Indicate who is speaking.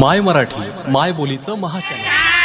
Speaker 1: माय मराठी माय बोलीचं महाचॅनल.